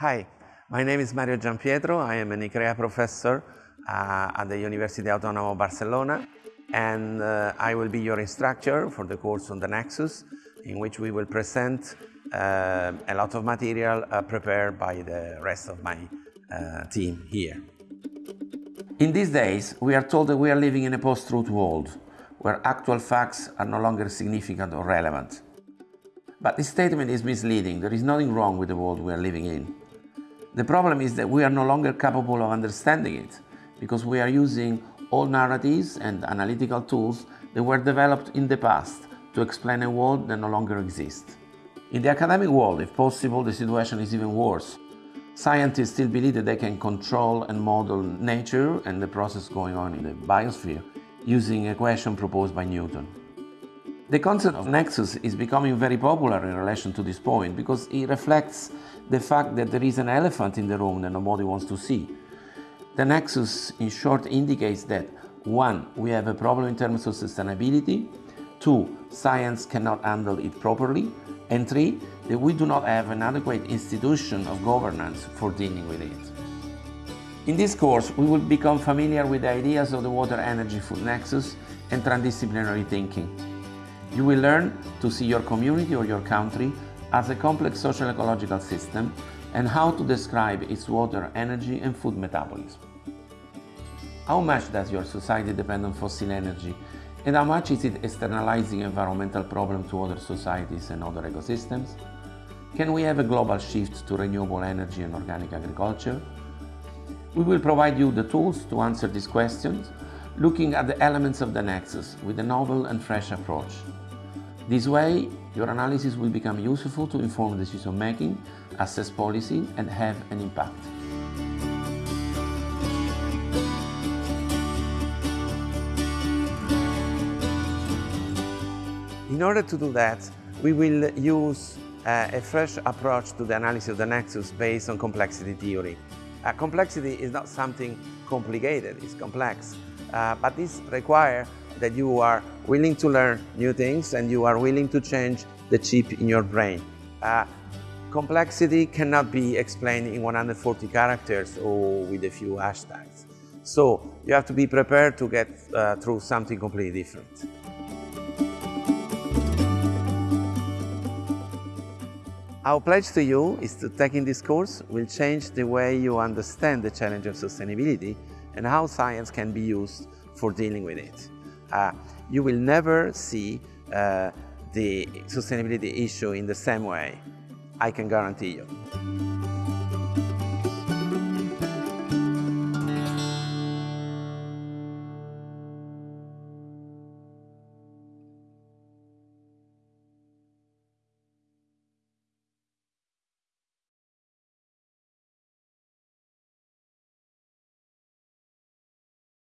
Hi, my name is Mario Giampietro. I am an ICREA professor uh, at the University Autónoma of Barcelona and uh, I will be your instructor for the course on the Nexus in which we will present uh, a lot of material uh, prepared by the rest of my uh, team here. In these days, we are told that we are living in a post-truth world where actual facts are no longer significant or relevant. But this statement is misleading. There is nothing wrong with the world we are living in. The problem is that we are no longer capable of understanding it because we are using old narratives and analytical tools that were developed in the past to explain a world that no longer exists. In the academic world, if possible, the situation is even worse. Scientists still believe that they can control and model nature and the process going on in the biosphere using a equation proposed by Newton. The concept of nexus is becoming very popular in relation to this point because it reflects the fact that there is an elephant in the room that nobody wants to see. The nexus, in short, indicates that one, we have a problem in terms of sustainability, two, science cannot handle it properly, and three, that we do not have an adequate institution of governance for dealing with it. In this course, we will become familiar with the ideas of the water energy food nexus and transdisciplinary thinking. You will learn to see your community or your country as a complex social ecological system and how to describe its water, energy and food metabolism. How much does your society depend on fossil energy and how much is it externalizing environmental problems to other societies and other ecosystems? Can we have a global shift to renewable energy and organic agriculture? We will provide you the tools to answer these questions looking at the elements of the nexus with a novel and fresh approach. This way, your analysis will become useful to inform decision making, assess policy and have an impact. In order to do that, we will use uh, a fresh approach to the analysis of the nexus based on complexity theory. Uh, complexity is not something complicated, it's complex. Uh, but this requires that you are willing to learn new things and you are willing to change the chip in your brain. Uh, complexity cannot be explained in 140 characters or with a few hashtags. So you have to be prepared to get uh, through something completely different. Our pledge to you is to taking this course will change the way you understand the challenge of sustainability and how science can be used for dealing with it. Uh, you will never see uh, the sustainability issue in the same way, I can guarantee you.